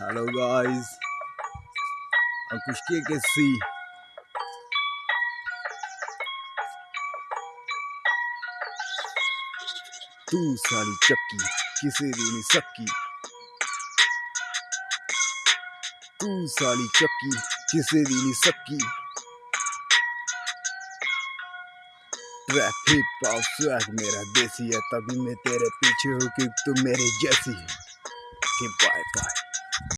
Hello guys, के सी तू साली चक्की किसे दी नहीं सक्की? तू साली चक्की किसे दी नहीं सक्की? ट्रैप हिप हॉप स्वैग मेरा देसी है तभी मैं तेरे पीछे हूँ कि तू मेरे जैसी है। Okay, bye bye.